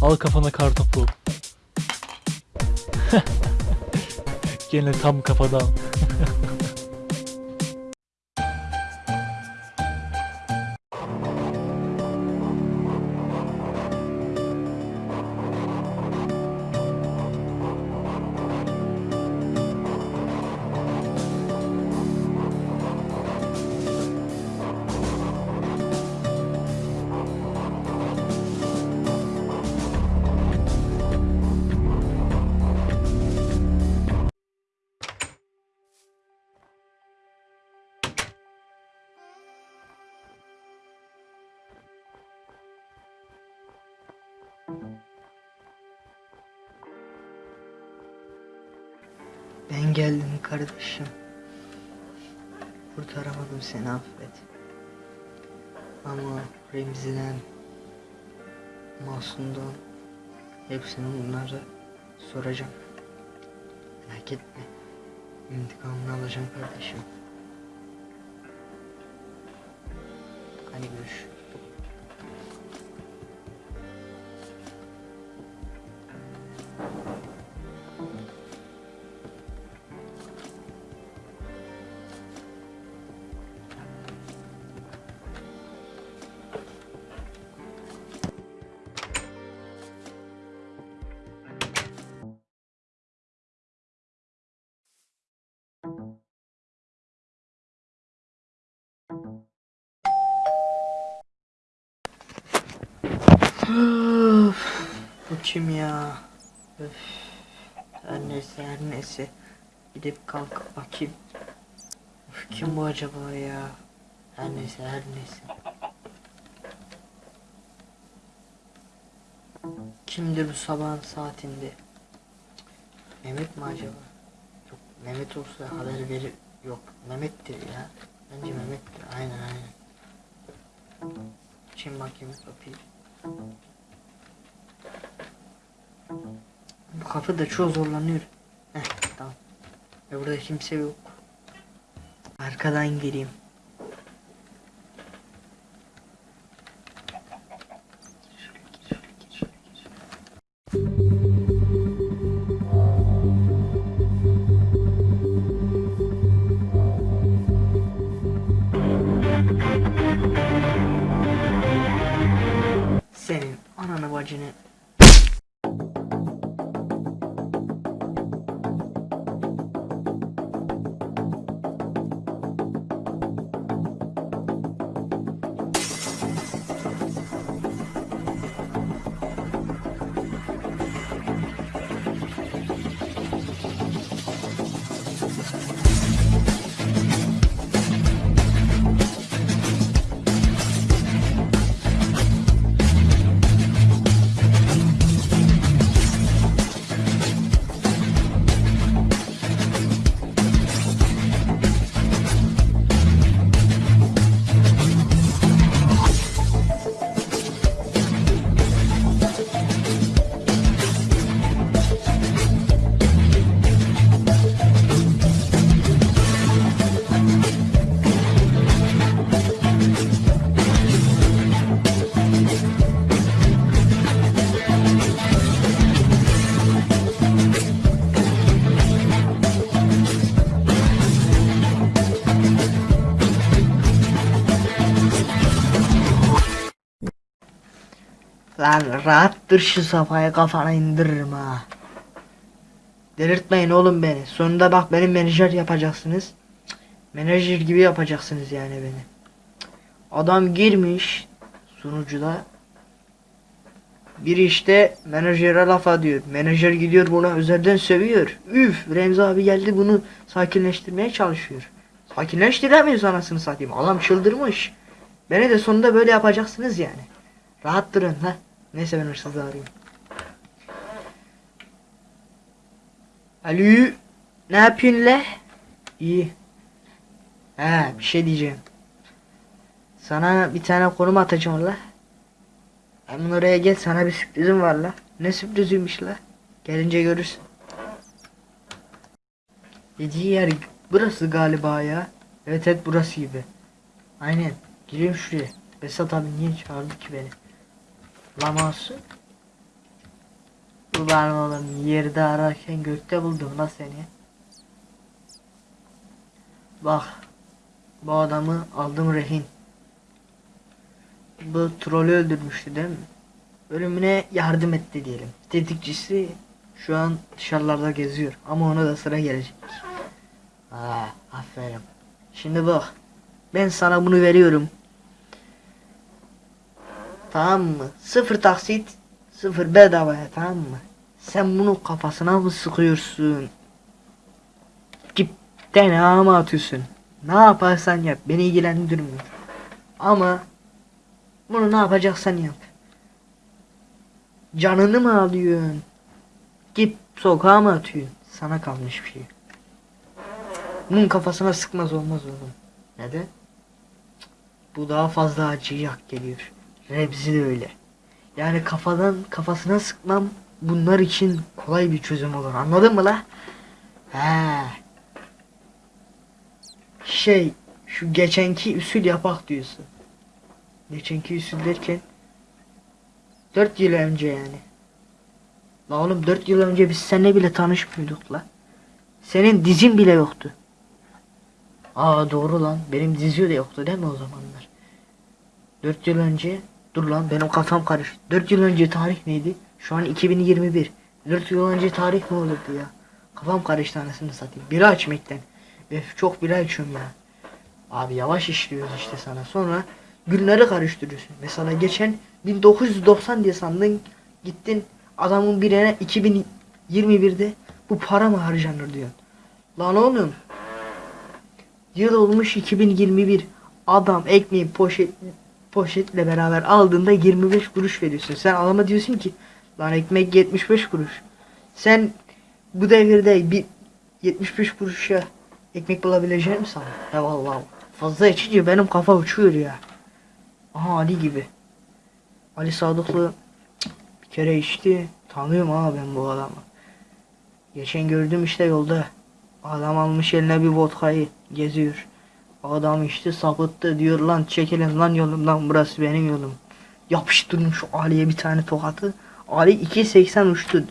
Al kafana kartopu. Gene tam kafadan. Ben geldim kardeşim. Kurtaramadım seni affet. Ama Remzi'den, Masum'dan hepsini bunlara soracağım. Merak etme. İntikamını alacağım kardeşim. Öf, bu kim ya? Öf. Her neyse her neyse. Gidip kalkıp bakayım. Öf, kim bu acaba ya? Her neyse her neyse. Kimdir bu sabahın saatinde? Mehmet mi acaba? Yok Mehmet olsa haber verir. Yok Mehmet'tir ya. Bence Mehmet'tir. Aynen aynen. Kim bakayım kapıyı. Bu kapı da çok zorlanıyor. Heh tamam. Ve burada kimse yok. Arkadan gireyim. watching it. Lan rahattır şu safhaya kafana indiririm ha. Delirtmeyin oğlum beni. Sonunda bak beni menajer yapacaksınız. Cık, Menajer gibi yapacaksınız yani beni. Adam girmiş sunucuda. Bir işte menajere laf diyor. Menajer gidiyor buna özelden sövüyor. Üf Remzi abi geldi bunu sakinleştirmeye çalışıyor. Sakinleştiremiyoruz anasını satayım. Adam çıldırmış. Beni de sonunda böyle yapacaksınız yani. Rahat durun ha. Neyse ben hırsızı arayayım. Alo. Ne yapıyorsun le? İyi. He bir şey diyeceğim. Sana bir tane konum atacağım la. Hemen oraya gel sana bir sürprizim var la. Ne sürpriziymiş la? Gelince görürsün. Dediği yer burası galiba ya. Evet evet burası gibi. Aynen. Gireyim şuraya. Besat abi niye çağırdı ki beni? Laması. Ulan oğlum yerde ararken gökte buldum la seni. Bak. Bu adamı aldım rehin. Bu trolü öldürmüştü değil mi? Ölümüne yardım etti diyelim. Tetikçisi şu an dışarılarda geziyor. Ama ona da sıra gelecek. Aa, aferin. Şimdi bak. Ben sana bunu veriyorum. Tamam mı? Sıfır taksit, sıfır bedavaya tamam mı? Sen bunu kafasına mı sıkıyorsun? Gip DNA mı atıyorsun? Ne yaparsan yap. Beni ilgilendirmiyor. Ama bunu ne yapacaksan yap. Canını mı alıyorsun? Gip sokağa mı atıyorsun? Sana kalmış bir şey. Bunun kafasına sıkmaz olmaz oğlum. Neden? Bu daha fazla acıyak geliyor. Rebzi de öyle. Yani kafadan kafasına sıkmam bunlar için kolay bir çözüm olur. Anladın mı la? He. Şey şu geçenki usul yapak diyorsun. Geçenki usul derken 4 yıl önce yani. La oğlum 4 yıl önce biz seninle bile tanışmıyorduk la. Senin dizin bile yoktu. Aa doğru lan. Benim dizi de yoktu değil mi o zamanlar? 4 yıl önce dur lan benim kafam karıştı. 4 yıl önce tarih neydi? Şu an 2021. 4 yıl önce tarih ne olurdu ya? Kafam karıştı anasını satayım. Bira içmekten. Öf çok bira içiyorum ya. Abi yavaş işliyoruz işte sana. Sonra günleri karıştırıyorsun. Mesela geçen 1990 diye sandın. Gittin adamın birine 2021'de bu para mı harcanır diyorsun. Lan oğlum Yıl olmuş 2021. Adam ekmeği poşet poşetle beraber aldığında 25 kuruş veriyorsun. Sen adama diyorsun ki lan ekmek 75 kuruş. Sen bu devirde bir 75 kuruşa ekmek bulabileceğini mi sandın? Ya vallahi fazla içince benim kafa uçuyor ya. Aha Ali gibi. Ali Sadıklı bir kere içti. Tanıyorum ha ben bu adamı. Geçen gördüm işte yolda. Adam almış eline bir vodkayı geziyor. Adam işte sapıttı diyor lan çekilin lan yolumdan burası benim yolum. Yapıştırmış Ali'ye bir tane tokatı. Ali 2.80 uçtu.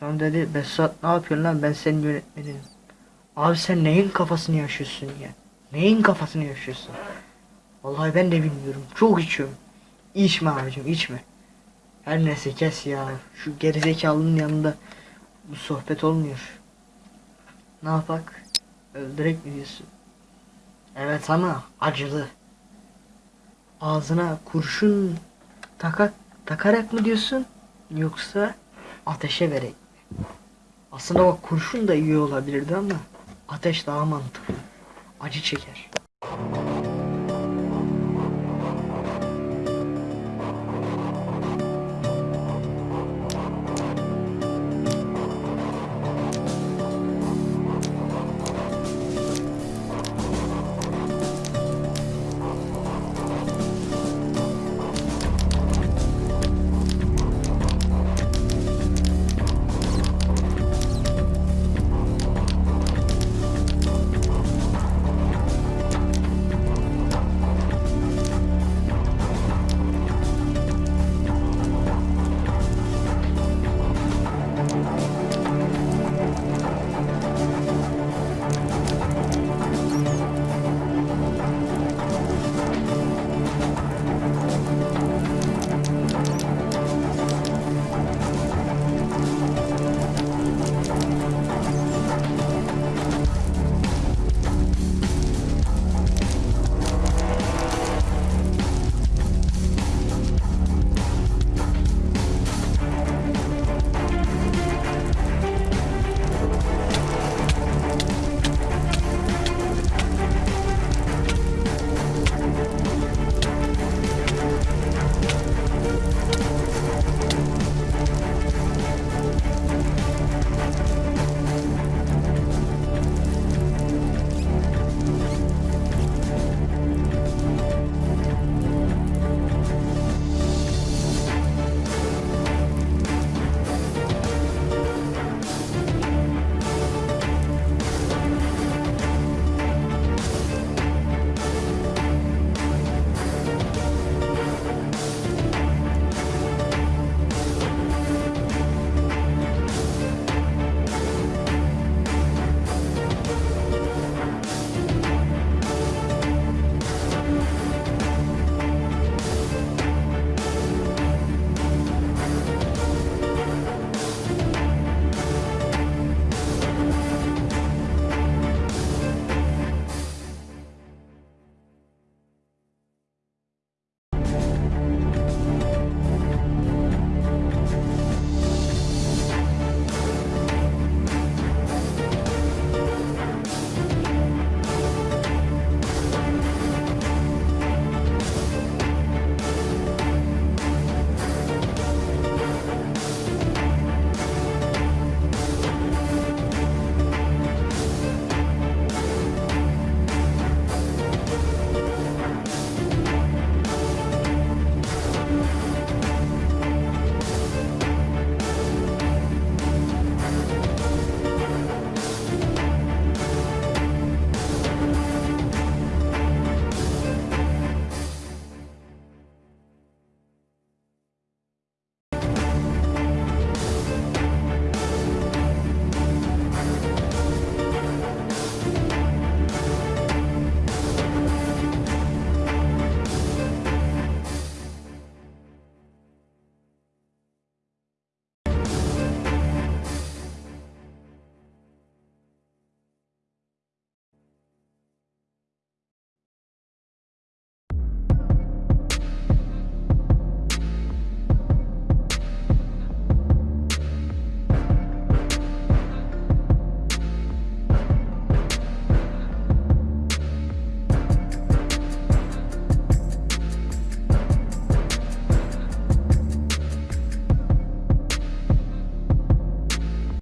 Sonra dedi Besat ne yapıyorsun lan ben senin yönetmenim. Abi sen neyin kafasını yaşıyorsun ya? Neyin kafasını yaşıyorsun? Vallahi ben de bilmiyorum. Çok içiyorum. İçme abicim içme. Her neyse kes ya. Şu gerizekalının yanında bu sohbet olmuyor. Ne yapak? Öldürek mi diyorsun? Evet ama acılı. Ağzına kurşun takak, takarak mı diyorsun? Yoksa ateşe verek mi? Aslında bak kurşun da iyi olabilirdi ama ateş daha mantıklı. Acı çeker.